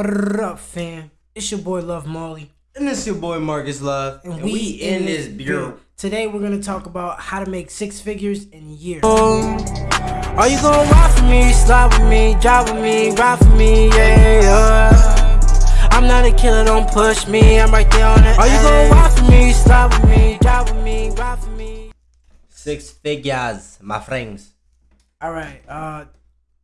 What up, fam? It's your boy Love Molly. And it's your boy Marcus Love. And, we, in this bureau. Today we're gonna talk about how to make six figures in a year. Are you gonna ride for me, slide with me, drive with me, ride for me, yeah, yeah. I'm not a killer, don't push me, I'm right there on the Are you gonna ride for me, slide with me, drive with me, ride for me? Six figures, my friends. Alright, uh,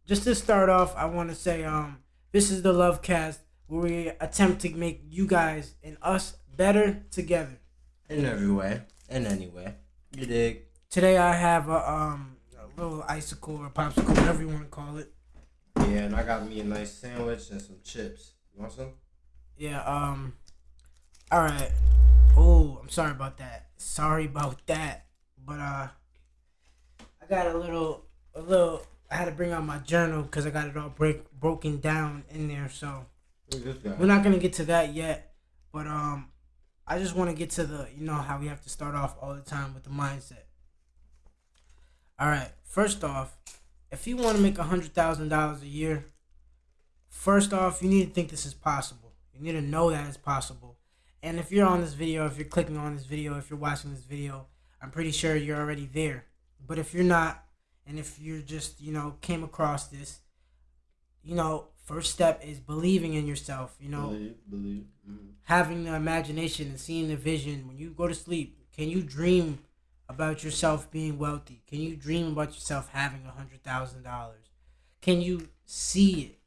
just to start off, I wanna say, um, this is the Love Cast where we attempt to make you guys and us better together. In every way, in any way. You dig? Today I have a um a little icicle or popsicle, whatever you want to call it. Yeah, and I got me a nice sandwich and some chips. You want some? Yeah. Um. All right. Oh, I'm sorry about that. Sorry about that. But uh, I got a little, a little. I had to bring out my journal because I got it all break broken down in there. So we're not gonna get to that yet. But um, I just want to get to the, you know, how we have to start off all the time with the mindset. All right. First off, if you want to make a hundred thousand dollars a year, first off, you need to think this is possible. You need to know that it's possible. And if you're on this video, if you're clicking on this video, if you're watching this video, I'm pretty sure you're already there. But if you're not, and if you're just, you know, came across this, you know, first step is believing in yourself, you know, Believe, believe. Mm. having the imagination and seeing the vision. When you go to sleep, can you dream about yourself being wealthy? Can you dream about yourself having a hundred thousand dollars? Can you see it?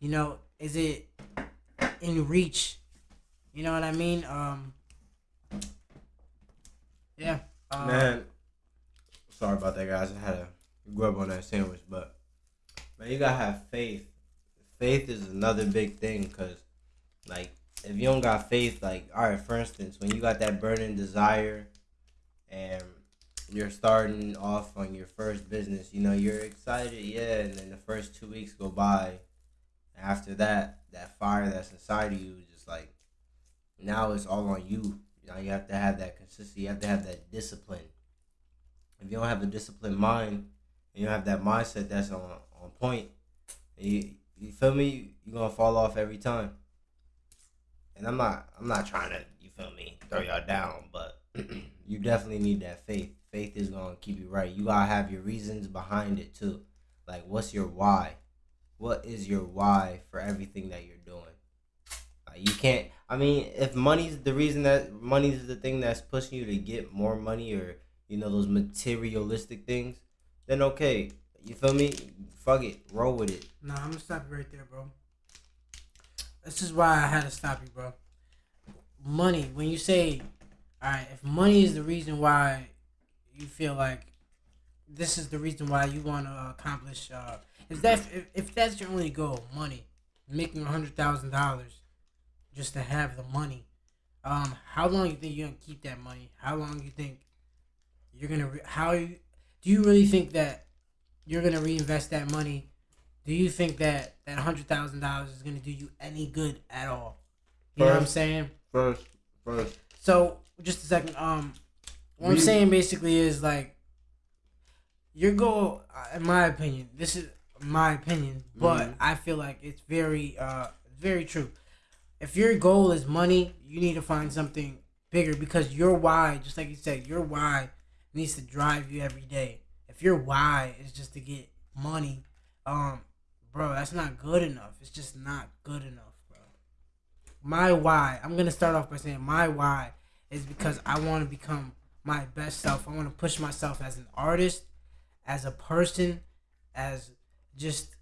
You know, is it in reach? You know what I mean? Um, yeah. Uh, Man, sorry about that, guys. I had to grub on that sandwich, but man, you gotta have faith. Faith is another big thing, cause like if you don't got faith, like all right, for instance, when you got that burning desire, and you're starting off on your first business, you know you're excited, yeah, and then the first two weeks go by. After that, that fire that's inside of you just like now it's all on you. Now you have to have that consistency. You have to have that discipline. If you don't have a disciplined mind, you have that mindset that's on on point, you you feel me? You're gonna fall off every time. And I'm not I'm not trying to you feel me throw y'all down, but you definitely need that faith. Faith is gonna keep you right. You gotta have your reasons behind it too. Like what's your why? What is your why for everything that you're doing? Like you can't. I mean, if money's the reason that money's the thing that's pushing you to get more money or you know those materialistic things, then okay. You feel me? Fuck it, roll with it. Nah, I'm gonna stop you right there, bro. This is why I had to stop you, bro. Money. When you say, all right, if money is the reason why you feel like this is the reason why you want to accomplish, uh, if that if, if that's your only goal, money, making a hundred thousand dollars, just to have the money, um, how long you think you're gonna keep that money? How long you think you're gonna? Re- how you, do you really think that you're gonna reinvest that money? Do you think that that hundred thousand dollars is gonna do you any good at all? You know what I'm saying? First, first. So just a second. Um, what I'm saying basically is like your goal, uh, in my opinion. This is my opinion, but Mhm. I feel like it's very, uh, very true. If your goal is money, you need to find something bigger because your why, just like you said, your why needs to drive you every day. If your why is just to get money, um, bro, that's not good enough. It's just not good enough, bro. My why, I'm gonna start off by saying my why is because I want to become my best self. I want to push myself as an artist, as a person, as just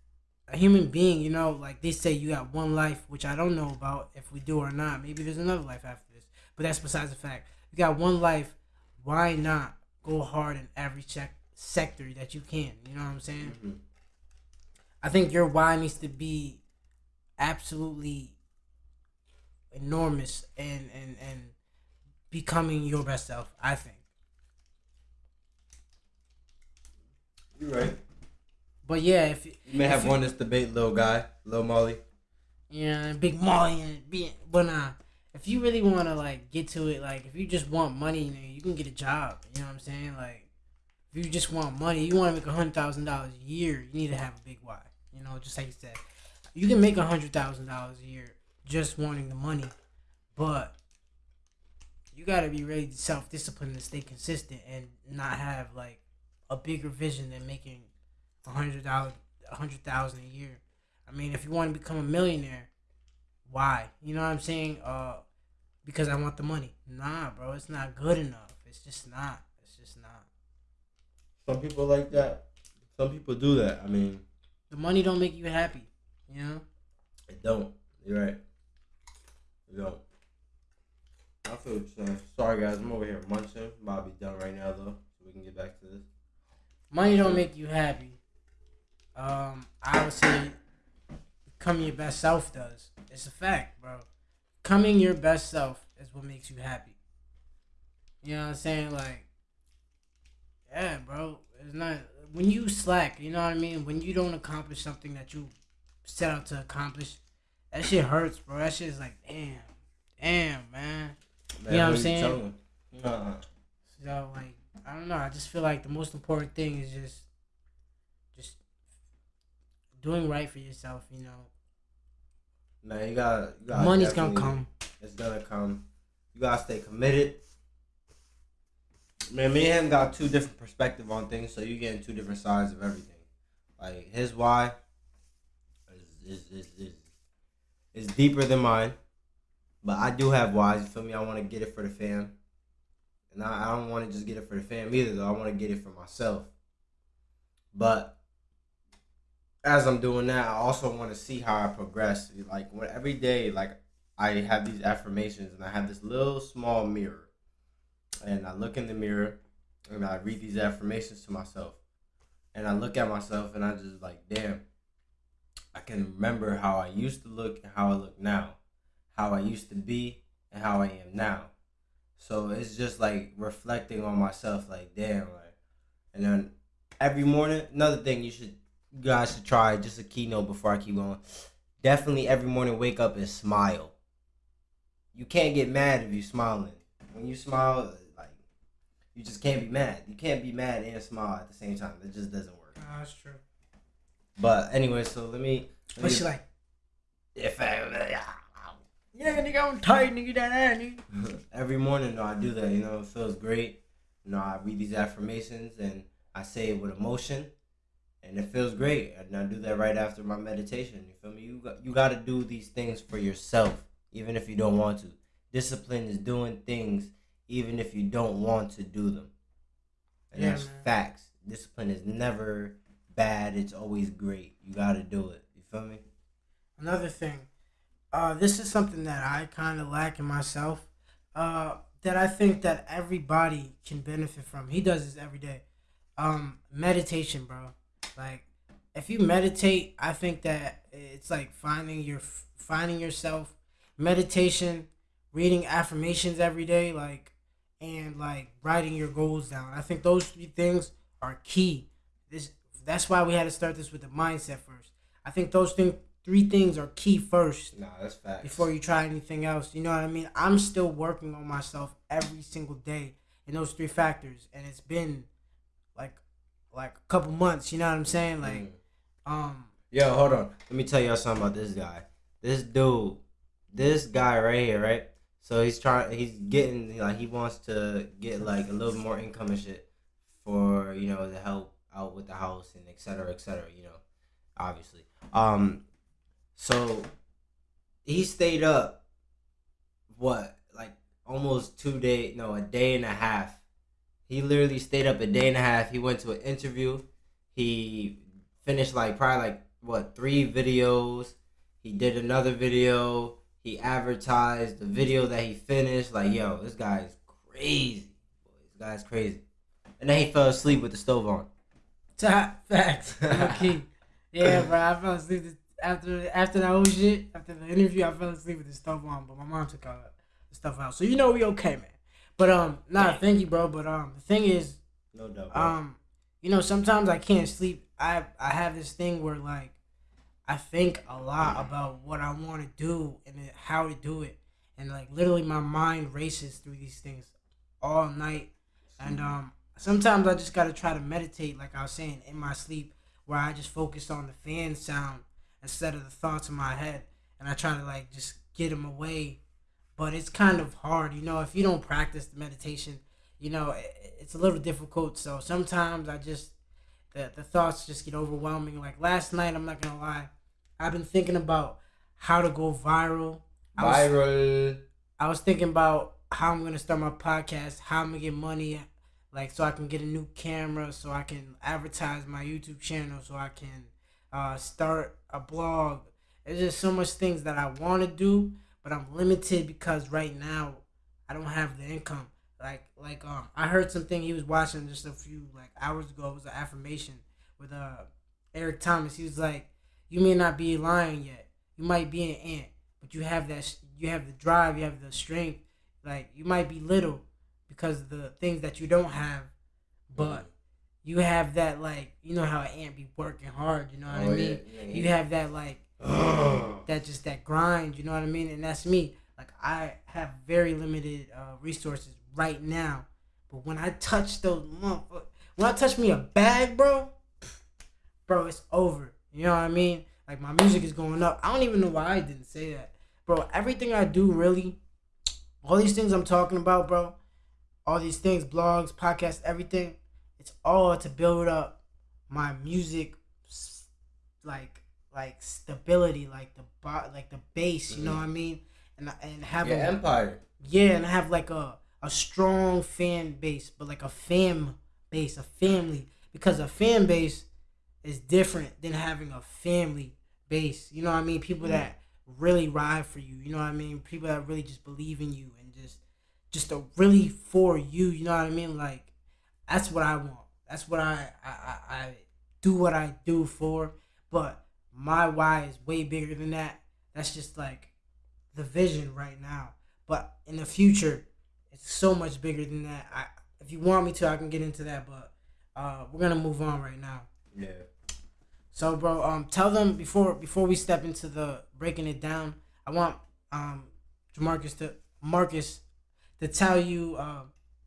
a human being. You know, like they say, you got one life, which I don't know about if we do or not. Maybe there's another life after this, but that's besides the fact. You got one life. Why not go hard in every check sector that you can? You know what I'm saying? Mhm. I think your why needs to be absolutely enormous and and and becoming your best self. I think. You're right. But yeah, if You may have you- won this debate, little guy, little Molly. yeah, big Molly and be but nah. If you really want to like get to it, like if you just want money, you, can get a job. You know what I'm saying? Like if you just want money, you want to make a hundred thousand dollars a year, you need to have a big why. You know, just like you said. you can make a hundred thousand dollars a year just wanting the money, but you gotta be to self discipline and stay consistent and not have like a bigger vision than making a hundred dollars, a hundred thousand a year. I mean, if you want to become a millionaire, why? You know what I'm saying? Uh, because I want the money. Nah, bro, it's not good enough. It's just not. It's just not. Some people like that. Some people do that. I mean, The money don't make you happy. You know? it don't. You're right. It don't. I feel what. Sorry guys, I'm over here munching. About to be done right now though, so we can get back to this. Money don't make you happy. Um, I would say becoming your best self does. It's a fact, bro. Becoming your best self is what makes you happy. You know what I'm saying? Like, yeah, bro. It's not when you slack. You know what I mean? When you don't accomplish something that you set out to accomplish, that shit hurts, bro. That shit is like, damn, damn, man. Man, You know what I'm saying? Nah. So like I don't know. I just feel like the most important thing is just just doing right for yourself. You know, Man, you gotta, you gotta money's gonna come. It's gonna come. You gotta stay committed. Man, me and him got two different perspective on things, so you getting two different sides of everything. Like his why is is is is, is deeper than mine, but I do have whys. You feel me? I want to get it for the fam, and I, I don't want to just get it for the fam either. Though I want to get it for myself. But as I'm doing that, I also want to see how I progress. Like when every day, like I have these affirmations and I have this little small mirror. And I look in the mirror and I read these affirmations to myself. And I look at myself and I just like, damn, I can remember how I used to look and how I look now. How I used to be and how I am now. So it's just like reflecting on myself, like, damn, like, and then every morning, another thing you should, you guys should try, just a keynote before I keep going. Definitely every morning wake up and smile you can't get mad if you're smiling. When you smile, like you just can't be mad. You can't be mad and smile at the same time. It just doesn't work. Ah, that's true. But anyway, so let me. Let But me she like, if I, yeah, nigga, I'm tight, nigga, that ass, nigga. every morning, though, I do that. You know, it feels great. You know, I read these affirmations and I say it with emotion, and it feels great. And I do that right after my meditation. You feel me? You got you got to do these things for yourself, even if you don't want to. Discipline is doing things even if you don't want to do them. And Yeah, that's man. facts. Discipline is never bad. It's always great. You got to do it. You feel me? Another thing, uh, this is something that I kind of lack in myself. Uh, that I think that everybody can benefit from. He does this every day. Um, meditation, bro. Like, if you meditate, I think that it's like finding your finding yourself. Meditation, reading affirmations every day, like, and like writing your goals down. I think those three things are key. This that's why we had to start this with the mindset first. I think those things three things are key first Nah, that's facts. before you try anything else. You know what I mean? I'm still working on myself every single day in those three factors, and it's been like like a couple months. You know what I'm saying? Like, Mm. um, Yo, hold on. Let me tell y'all something about this guy. This dude, this guy right here, right? So he's trying. He's getting like he wants to get like a little more income and shit for you know to help out with the house and et cetera, et cetera. You know, obviously. Um, so he stayed up. What like almost two day? No, a day and a half. He literally stayed up a day and a half. He went to an interview. He finished like probably like what three videos. He did another video. He advertised the video that he finished. Like yo, this guy is crazy. This guy's crazy. And then he fell asleep with the stove on. top facts. Okay. Yeah, bro. I fell asleep after after that whole shit. After the interview, I fell asleep with the stuff on, but my mom took all the stuff out. So you know we okay, man. But um, nah, thank you, bro. But um, the thing is, No doubt. bro. um you know sometimes i can't sleep i i have this thing where like i think a lot about what i want to do and how to do it and like literally my mind races through these things all night and um sometimes i just gotta try to meditate like i was saying in my sleep where i just focus on the fan sound instead of the thoughts in my head, and I try to like just get them away. But it's kind of hard, you know. If you don't practice the meditation, you know, it's a little difficult. So sometimes I just the the thoughts just get overwhelming. Like last night, I'm not gonna lie, I've been thinking about how to go viral. I was, Viral. I was thinking about how I'm gonna start my podcast, how I'm gonna get money, like so I can get a new camera, so I can advertise my YouTube channel, so I can uh, start a blog. There's just so much things that I want to do, but I'm limited because right now I don't have the income. Like like um I heard something he was watching just a few like hours ago. It was an affirmation with uh Eric Thomas. He was like, "You may not be a lion yet. You might be an ant, but you have that. You have the drive. You have the strength. Like you might be little because of the things that you don't have, but you have that like you know how an ant be working hard. You know what I Oh, mean? yeah, yeah, You yeah. have that like. that just that grind. You know what I mean? And that's me. Like I have very limited uh, resources right now, but when I touch those when I touch me a bag, bro, bro, it's over. You know what I mean? Like my music is going up. I don't even know why I didn't say that, bro. Everything I do, really, all these things I'm talking about, bro, all these things, blogs, podcasts, everything, it's all to build up my music, like like stability, like the bo- like the base. You know Mhm. what I mean? And and have Your a empire. yeah, and have like a a strong fan base, but like a fam base, a family, because a fan base is different than having a family base. You know what I mean? People Yeah. that really ride for you. You know what I mean? People that really just believe in you and just just a really for you. You know what I mean? Like that's what I want. That's what I I, I, I do what I do for. But my why is way bigger than that. That's just like the vision right now. But in the future, it's so much bigger than that. I if you want me to, I can get into that. But uh, we're gonna move on right now. Yeah. So, bro, um, tell them before before we step into the breaking it down. I want um, Jamarcus to Marcus to tell you uh,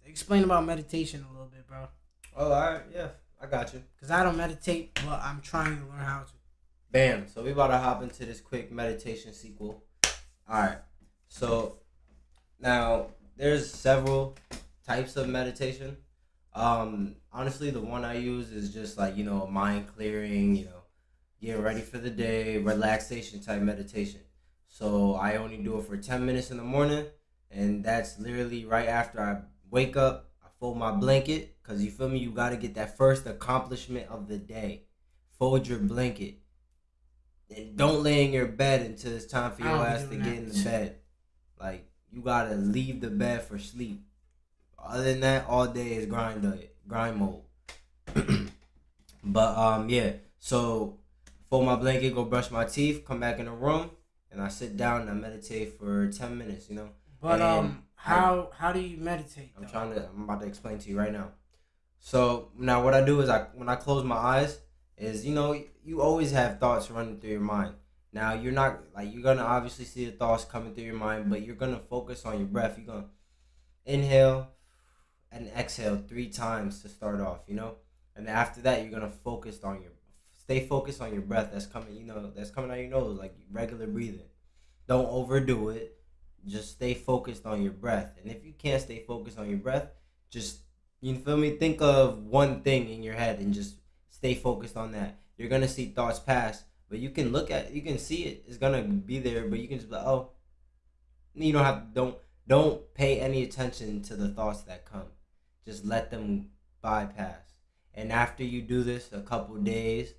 explain about meditation a little bit, bro. Oh, all right. Yeah, I got you. Cause I don't meditate, but I'm trying to learn how to. Bam. So we about to hop into this quick meditation sequel. All right. So now there's several types of meditation. Um, honestly, the one I use is just like you know mind clearing, you know, getting ready for the day, relaxation type meditation. So I only do it for ten minutes in the morning, and that's literally right after I wake up. I fold my blanket, cause you feel me. You gotta get that first accomplishment of the day. Fold your blanket don't lay in your bed until it's time for your ass to get in the bed. Like you gotta leave the bed for sleep. Other than that, all day is grind day, grind mode. but um, yeah. So fold my blanket, go brush my teeth, come back in the room, and I sit down and I meditate for ten minutes. You know, But And um, how how do you meditate? I'm though? trying to. I'm about to explain to you right now. So now, what I do is I when I close my eyes is you know you always have thoughts running through your mind. Now you're not like you're gonna obviously see the thoughts coming through your mind, but you're gonna focus on your breath. You're gonna inhale and exhale three times to start off. You know, and after that you're gonna focus on your stay focused on your breath that's coming. You know that's coming out your nose like regular breathing. Don't overdo it just stay focused on your breath. And if you can't stay focused on your breath, just you feel me? Think of one thing in your head and just stay focused on that. You're gonna see thoughts pass, but you can look at you can see it. It's gonna be there, but you can just be like, oh you don't have don't don't pay any attention to the thoughts that come. Just let them bypass. And after you do this a couple days,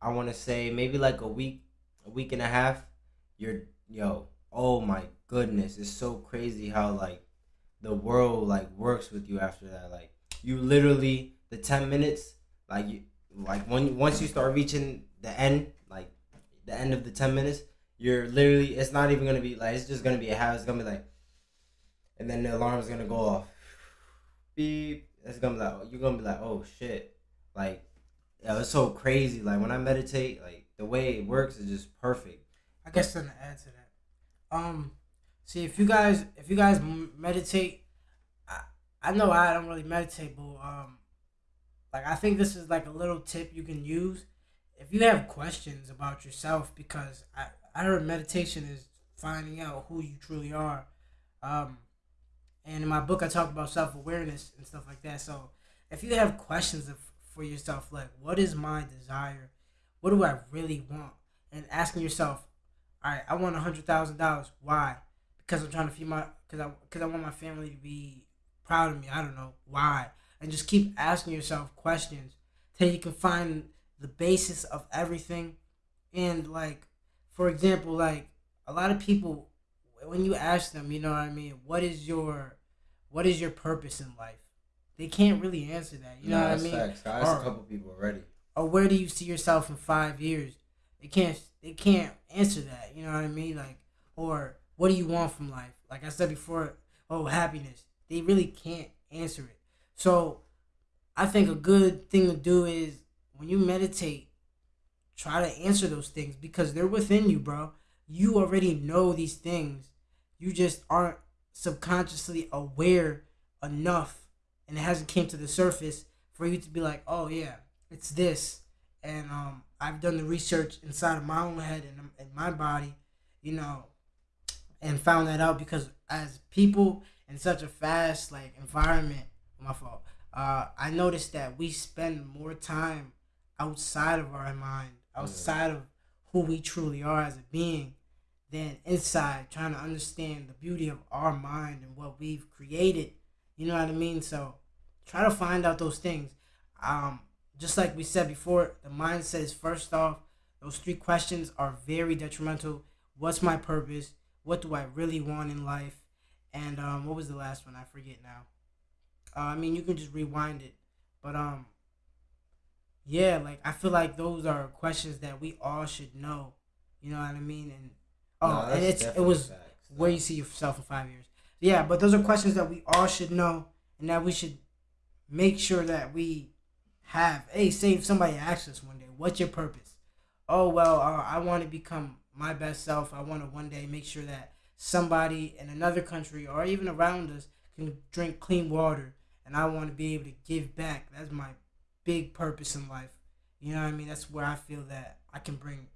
I wanna say maybe like a week, a week and a half, you're yo, oh my goodness, it's so crazy how like the world like works with you after that. Like you literally the ten minutes, like you like when once you start reaching the end, like the end of the ten minutes, you're literally it's not even gonna be like it's just gonna be a habit. It's gonna be like, and then the alarm is gonna go off. Beep. It's gonna be like you're gonna be like oh shit, like yeah, it's so crazy. Like when I meditate, like the way it works is just perfect. I guess something to add to that. Um, see if you guys if you guys meditate, I, I know I don't really meditate, but um, like I think this is like a little tip you can use if you have questions about yourself, because I I heard meditation is finding out who you truly are. Um, and in my book, I talk about self awareness and stuff like that. So if you have questions of, for yourself, like what is my desire, what do I really want, and asking yourself, all right, I want a hundred thousand dollars. Why? Because I'm trying to feed my, because I, because I want my family to be proud of me. I don't know why, and just keep asking yourself questions till you can find the basis of everything. And like, for example, like a lot of people, when you ask them, you know what I mean, what is your, what is your purpose in life? They can't really answer that. You know what I mean? Facts. I asked Or- a couple people already. or where do you see yourself in five years? They can't they can't answer that. You know what I mean? Like, or what do you want from life? Like I said before, oh happiness. They really can't answer it. So, I think a good thing to do is when you meditate, try to answer those things because they're within you, bro. You already know these things. You just aren't subconsciously aware enough, and it hasn't came to the surface for you to be like, oh yeah, it's this and um, I've done the research inside of my own head and in my body, you know, and found that out because as people in such a fast like environment, my fault. Uh, I noticed that we spend more time outside of our mind, outside of who we truly are as a being, than inside trying to understand the beauty of our mind and what we've created. You know what I mean? So try to find out those things. Um, just like we said before, the mindset is first off. Those three questions are very detrimental. What's my purpose? What do I really want in life? And um, what was the last one? I forget now. Uh, I mean, you can just rewind it, but um, yeah, like I feel like those are questions that we all should know. You know what I mean? And oh, Nah, and it's it was facts, where you see yourself in five years. Yeah, but those are questions that we all should know, and that we should make sure that we have. Hey, say if somebody asks us one day, "What's your purpose?" Oh well, uh, I want to become my best self. I want to one day make sure that somebody in another country or even around us can drink clean water, and I want to be able to give back. That's my big purpose in life. You know what I mean? That's where I feel that I can bring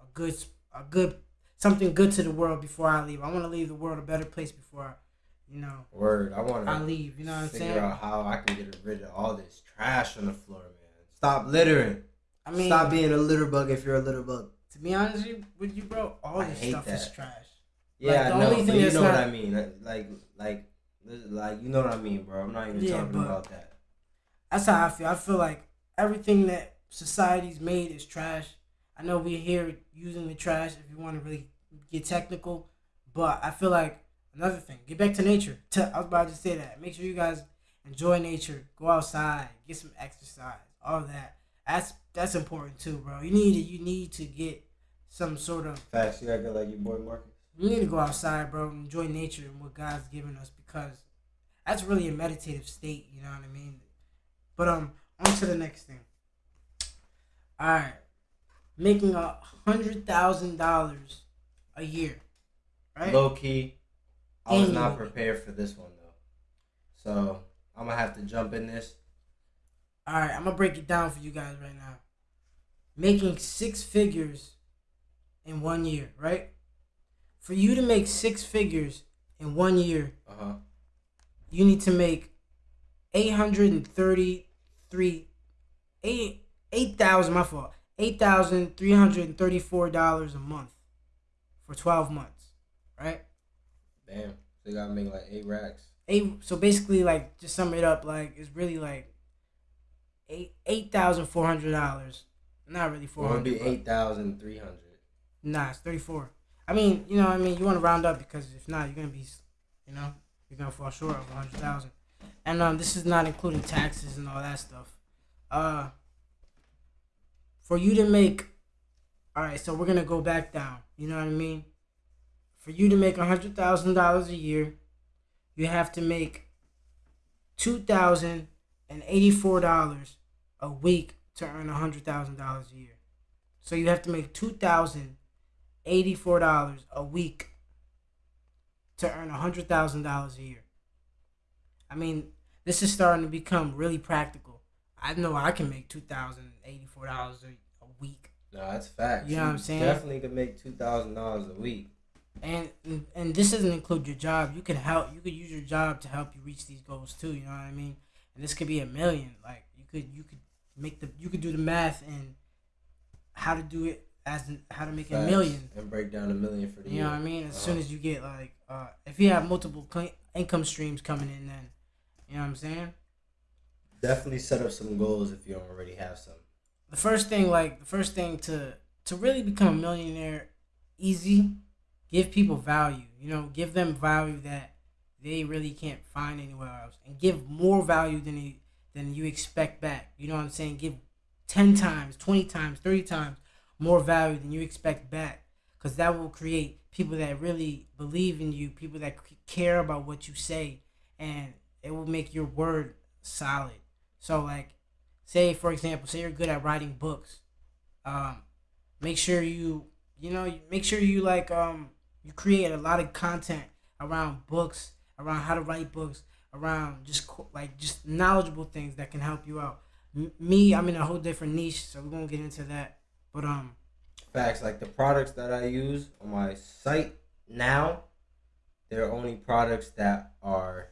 a good, a good, something good to the world before I leave. I want to leave the world a better place before, I, you know, Word. I want to. I leave. You know what I'm saying? Figure out how I can get rid of all this trash on the floor, man. Stop littering. I mean, Stop being a litter bug if you're a litter bug. to be honest with you- bro, all I this hate stuff is that. trash. Yeah, the I know, only but thing you know what I mean. Like, like, like, you know what I mean, bro. I'm not even Yeah, talking about that. That's how I feel. I feel like everything that society's made is trash. I know we're here using the trash if you want to really get technical, but I feel like another thing, get back to nature. I was about to say that. Make sure you guys enjoy nature, go outside, get some exercise, all that. That's that's important too, bro. You need to you need to get some sort of Facts. You gotta go like your boy Marcus. We need to go outside, bro, and enjoy nature and what God's given us because that's really a meditative state. You know what I mean? But um, on to the next thing. All right, making a hundred thousand dollars a year, right? Low key, I was not prepared for this one though. So I'm gonna have to jump in this. All right, I'm gonna break it down for you guys right now. Making six figures in one year, right? For you to make six figures in one year, Uh huh. you need to make eight hundred and thirty-three, eight eight thousand. My fault. Eight thousand three hundred and thirty-four dollars a month for twelve months, right? Damn. They gotta make like eight racks. Eight. So basically, like, just sum it up. Like, it's really like eight eight thousand four hundred dollars. Not really four hundred. be eight thousand three hundred. Nah, it's thirty-four. I mean, you know, I mean, you want to round up because if not, you're gonna be, you know, you're gonna fall short of a hundred thousand. And um, this is not including taxes and all that stuff. Uh, for you to make, all right, so we're gonna go back down. You know what I mean? For you to make a hundred thousand dollars a year, you have to make two thousand and eighty-four dollars a week to earn a hundred thousand dollars a year. So you have to make two thousand eighty-four dollars a week to earn a hundred thousand dollars a year. I mean, this is starting to become really practical. I know I can make two thousand eighty-four dollars a week. No, that's facts. You know what I'm saying? Definitely can make two thousand dollars a week. And and this doesn't include your job. You can help. You could use your job to help you reach these goals too. You know what I mean? And this could be a million. Like you could you could make the you could do the math and how to do it as in, how to make Facts. a million. and break down a million for the You year. know what I mean? As Uh-huh. soon as you get like, uh, if you have multiple cl- income streams coming in, then you know what I'm saying. Definitely set up some goals if you don't already have some. The first thing, like the first thing to to really become a millionaire, easy, give people value. You know, give them value that they really can't find anywhere else, and give more value than you than you expect back. You know what I'm saying? Give ten times, twenty times, thirty times more value than you expect back, because that will create people that really believe in you, people that care about what you say, and it will make your word solid. So like, say for example, say you're good at writing books, um, make sure you you know make sure you like um you create a lot of content around books, around how to write books, around just like just knowledgeable things that can help you out. M- me, I'm in a whole different niche, so we won't get into that. But um, Facts like the products that I use on my site now, they're only products that are.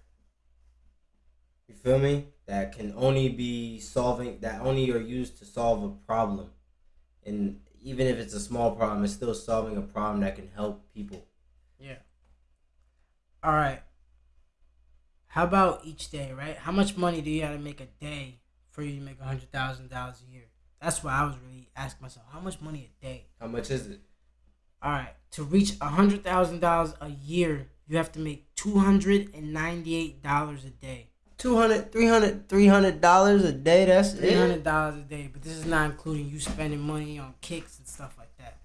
You feel me? That can only be solving. That only are used to solve a problem, and even if it's a small problem, it's still solving a problem that can help people. yeah. All right. How about each day, right? How much money do you have to make a day for you to make a hundred thousand dollars a year? That's what I was really asking myself. How much money a day? How much is it? All right, to reach a hundred thousand dollars a year, you have to make two hundred and ninety-eight dollars a day. 200 300 300 dollars a day that's Three it hundred dollars a day, but this is not including you spending money on kicks and stuff like that.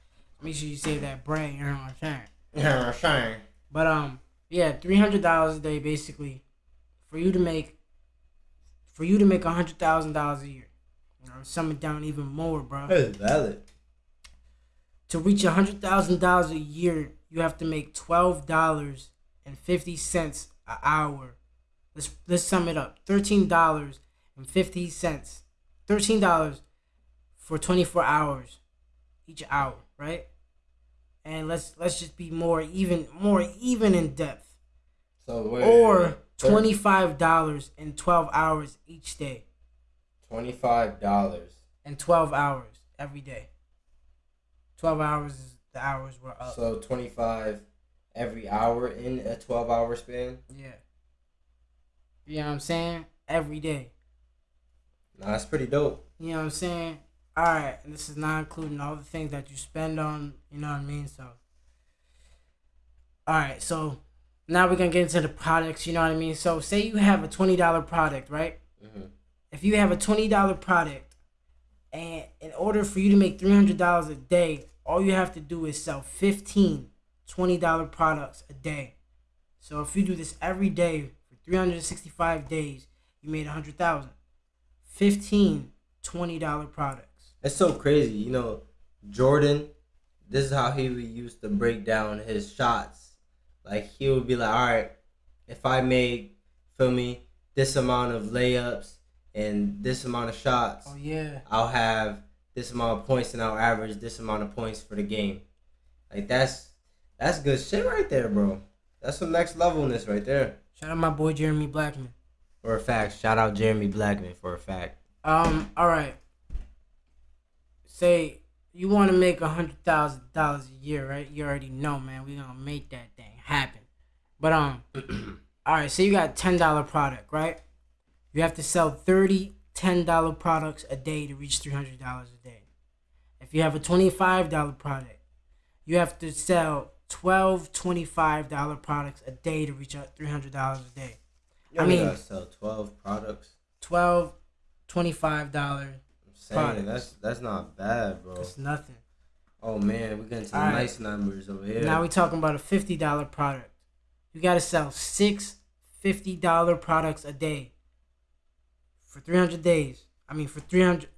Make sure you save that bread. You know what I'm saying? yeah sure But um, yeah, three hundred dollars a day basically, for you to make, for you to make a hundred thousand dollars a year. You know, sum it down even more, bro. that's valid to reach a hundred thousand dollars a year, you have to make twelve dollars and fifty cents an hour. Let's let's sum it up. Thirteen dollars and fifty cents. Thirteen dollars for twenty four hours each hour, right? And let's let's just be more even more even in depth. so wait, Or twenty five dollars and twelve hours each day. $25 And twelve hours every day. Twelve hours is the hours we're up. so 25 every hour in a 12 hour span Yeah. You know what I'm saying? Every day. nah, that's pretty dope You know what I'm saying? Alright, this is not including all the things that you spend on, you know what I mean? So Alright, so now we're gonna get into the products, you know what I mean? So say you have a twenty dollar product, right? hmm If you have a twenty dollar product and in order for you to make three hundred dollars a day, all you have to do is sell 15 20 dollar products a day. So if you do this every day for 365 days, you made a hundred thousand. 15 20 dollar products. it's so crazy you know jordan this is how he would used to break down his shots like he would be like all right if i make feel me this amount of layups and this amount of shots Oh yeah. I'll have this amount of points and I'll average this amount of points for the game. Like that's that's good shit right there, bro. That's some next levelness right there. Shout out my boy Jeremy Blackman. For a fact, shout out Jeremy Blackman for a fact. Um, all right. Say you want to make a hundred thousand dollars a year, right? You already know, man. We gonna make that thing happen. But um, all right. So you got ten dollar product, right? You have to sell 30 ten dollar products a day to reach three hundred dollars a day. If you have a twenty five dollar product, you have to sell 12 25 dollar products a day to reach three hundred dollars a day. You I mean- gotta sell twelve products. 12 25 dollar. I'm saying Products. that's that's not bad, bro. It's nothing. Oh man, we're getting to Alright. nice numbers over here. Now we're talking about a fifty dollar product. You gotta sell six fifty dollar products a day for three hundred days. I mean, for three hundred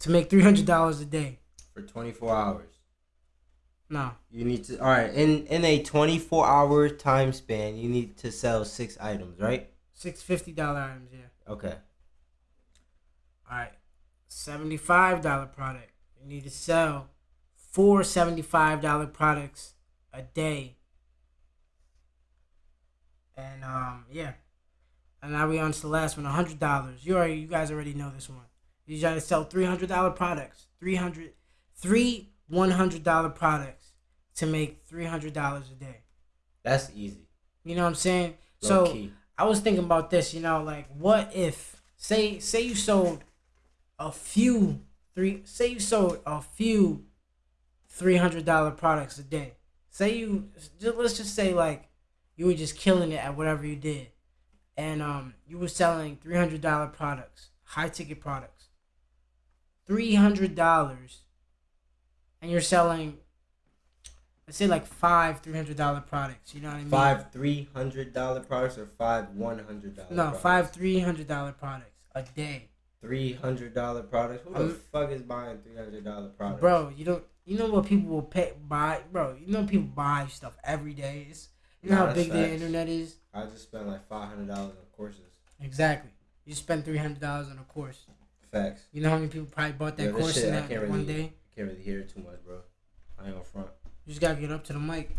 to make three hundred dollars a day. for 24 hours. No, You need to all right in in a 24 hour time span. You need to sell six items, right? six fifty dollar items. Yeah. Okay. All right, seventy five dollar product. You need to sell four $75 products a day. And um yeah. And now we on to the last one, hundred dollars. You already you guys already know this one. You try to sell three hundred dollar products. 300 three one hundred dollar products to make three hundred dollars a day. That's easy. You know what I'm saying? Low so key. I was thinking about this, you know, like what if say say you sold a few three say you sold a few three hundred dollar products a day. Say you just, let's just say like you were just killing it at whatever you did, and um you were selling three hundred dollar products, high ticket products, three hundred dollars, and you're selling. Let's say like five three hundred dollar products. You know what I mean? Five three hundred dollar products or five one hundred dollar. No, five three hundred dollar products a day, three hundred dollar products. Who the Um, fuck is buying three hundred dollar products? bro. You don't. You know what people will pay buy, bro. You know people buy stuff every day. It's, you know Nah, how big the internet is. I just spent like five hundred dollars on courses. Exactly. You spend three hundred dollars on a course. Facts. You know how many people probably bought that this course shit, in that can't one really- day? Can't really hear it too much, bro. I ain't gonna front. You just gotta get up to the mic,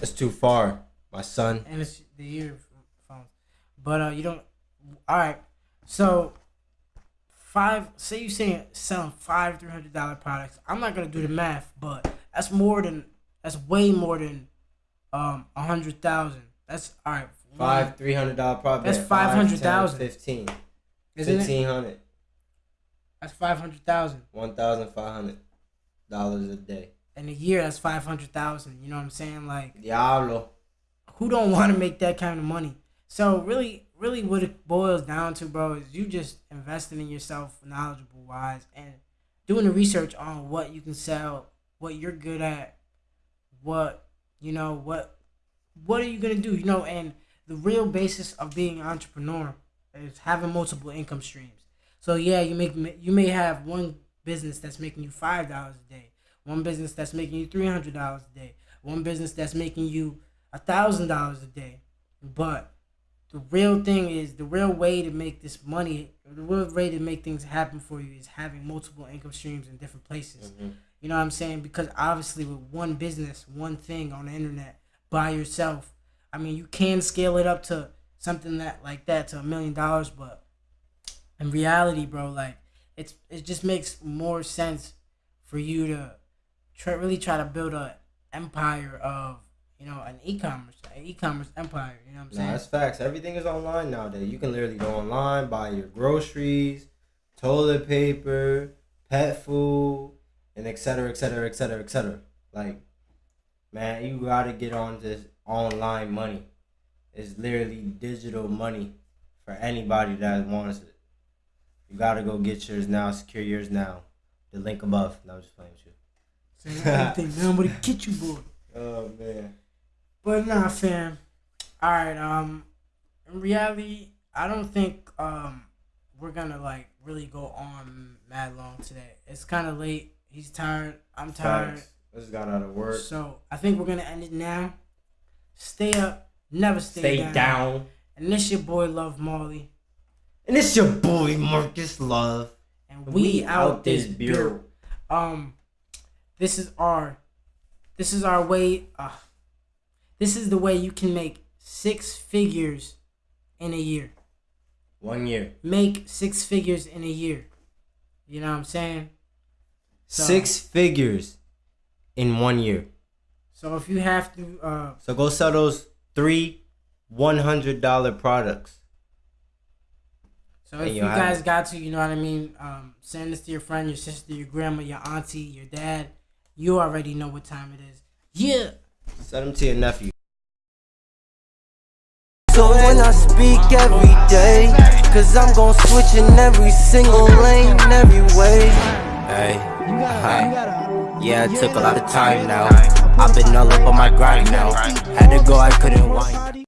It's too far, my son. and it's the earphones. But uh, you don't. All right. So five. Say you saying selling five three hundred dollar products. I'm not gonna do the math, but that's more than. That's way more than um a hundred thousand. That's all right. Five three hundred dollar product. That's Five, 500,000. 10, Fifteen. Isn't? Fifteen hundred. That's five hundred thousand. One thousand five hundred dollars a day. In a year, that's five hundred thousand. You know what I'm saying? Like. Diablo. who don't want to make that kind of money? So really, really, what it boils down to, bro, is you just investing in yourself, knowledgeable wise, and doing the research on what you can sell, what you're good at, what you know, what what are you gonna do? You know, and the real basis of being an entrepreneur is having multiple income streams. So yeah, you make you may have one business that's making you five dollars a day, one business that's making you three hundred dollars a day, one business that's making you a thousand dollars a day. But the real thing is the real way to make this money, the real way to make things happen for you is having multiple income streams in different places. Mhm. You know what I'm saying? Because obviously, with one business, one thing on the internet by yourself, I mean, you can scale it up to something that like that to a million dollars, but in reality, bro, like it's it just makes more sense for you to try really try to build a empire of you know an e-commerce an e-commerce empire. You know what I'm saying? Nah, that's facts. Everything is online nowadays. You can literally go online, buy your groceries, toilet paper, pet food, and et cetera, et cetera, et cetera, et cetera. Like, man, you gotta get on this online money. It's literally digital money for anybody that wants it. You gotta go get yours now, secure yours now. The link above. No, I'm just playing with you. Saying everything, man, I'm get you, boy. Oh man. But nah, fam. All right. Um, in reality, I don't think um we're gonna like really go on mad long today. It's kind of late. He's tired. I'm tired. I just got out of work. So I think we're gonna end it now. Stay up. Never stay, Stay down. down. And this your boy Love Marley. And it's your boy Marcus Love. And we, out, this bureau. Um, this is our, this is our way. Uh, this is the way you can make six figures in a year. One year. Make six figures in a year. You know what I'm saying? So- Six figures in one year. So if you have to, uh, So go sell those three one hundred dollar products. so if you you guys got to, you know what I mean, um, send this to your friend, your sister, your grandma, your auntie, your dad. You already know what time it is. Yeah. Send them to your nephew. So when I speak every day, cause I'm gon' switch in every single lane, every way. Hey, hi. Yeah, it took a lot of time now. I've been all up on my grind now. Had to go, I couldn't whine.